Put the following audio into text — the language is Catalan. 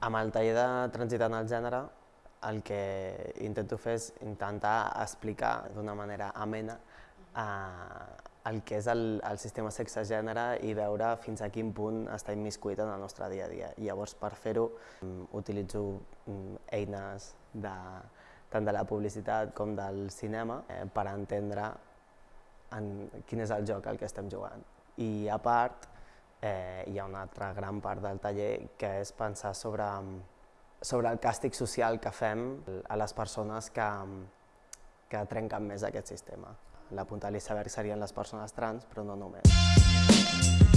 Amb el taller de Transitant el gènere, el que intento fer és intentar explicar d'una manera amena eh, el que és el, el sistema sexe-gènere i veure fins a quin punt està immiscuit en el nostre dia a dia. Llavors, per fer-ho, mm, utilitzo mm, eines de, tant de la publicitat com del cinema eh, per entendre en quin és el joc al que estem jugant. I a part, eh, hi ha una altra gran part del taller que és pensar sobre, sobre el càstig social que fem a les persones que, que trenquen més aquest sistema. La punta de l'iceberg serien les persones trans, però no només.